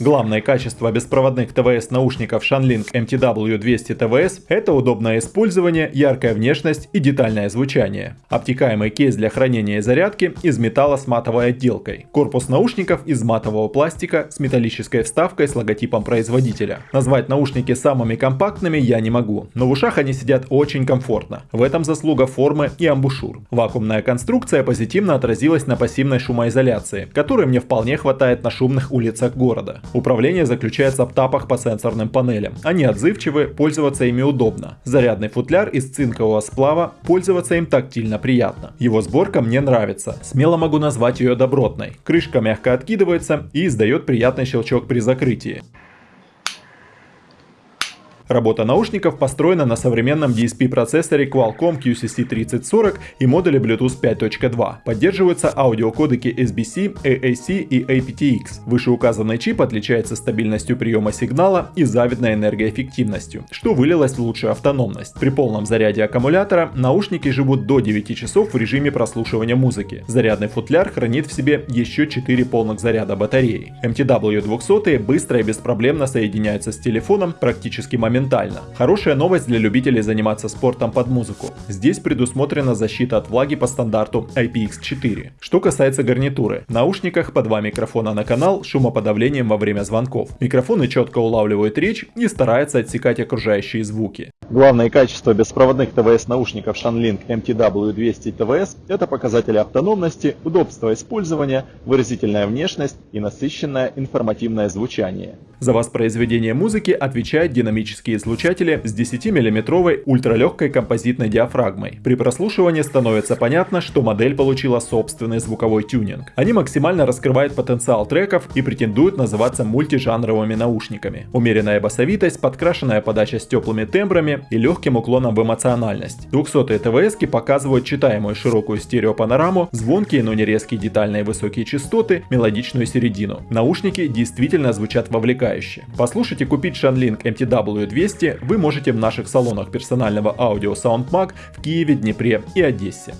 Главное качество беспроводных ТВС наушников Shanling MTW200 TVS – это удобное использование, яркая внешность и детальное звучание. Обтекаемый кейс для хранения и зарядки из металла с матовой отделкой. Корпус наушников из матового пластика с металлической вставкой с логотипом производителя. Назвать наушники самыми компактными я не могу, но в ушах они сидят очень комфортно. В этом заслуга формы и амбушюр. Вакуумная конструкция позитивно отразилась на пассивной шумоизоляции, которой мне вполне хватает на шумных улицах города. Управление заключается в тапах по сенсорным панелям. Они отзывчивы, пользоваться ими удобно. Зарядный футляр из цинкового сплава, пользоваться им тактильно приятно. Его сборка мне нравится, смело могу назвать ее добротной. Крышка мягко откидывается и издает приятный щелчок при закрытии. Работа наушников построена на современном DSP-процессоре Qualcomm QCC3040 и модуле Bluetooth 5.2. Поддерживаются аудиокодеки SBC, AAC и aptX. Вышеуказанный чип отличается стабильностью приема сигнала и завидной энергоэффективностью, что вылилось в лучшую автономность. При полном заряде аккумулятора наушники живут до 9 часов в режиме прослушивания музыки. Зарядный футляр хранит в себе еще 4 полных заряда батареи. MTW200 быстро и беспроблемно соединяются с телефоном практически моментально моментально. Хорошая новость для любителей заниматься спортом под музыку. Здесь предусмотрена защита от влаги по стандарту IPX4. Что касается гарнитуры. В наушниках по два микрофона на канал шумоподавлением во время звонков. Микрофоны четко улавливают речь и стараются отсекать окружающие звуки. Главное качество беспроводных ТВС наушников Shanling MTW200 TVS – это показатели автономности, удобства использования, выразительная внешность и насыщенное информативное звучание. За воспроизведение музыки отвечают динамические излучатели с 10-мм ультралегкой композитной диафрагмой. При прослушивании становится понятно, что модель получила собственный звуковой тюнинг. Они максимально раскрывают потенциал треков и претендуют называться мультижанровыми наушниками. Умеренная басовитость, подкрашенная подача с теплыми тембрами, и легким уклоном в эмоциональность. 200 ТВС показывают читаемую широкую стереопанораму, звонкие, но не резкие детальные высокие частоты, мелодичную середину. Наушники действительно звучат вовлекающе. Послушать и купить Shanling MTW200 вы можете в наших салонах персонального аудио SoundMag в Киеве, Днепре и Одессе.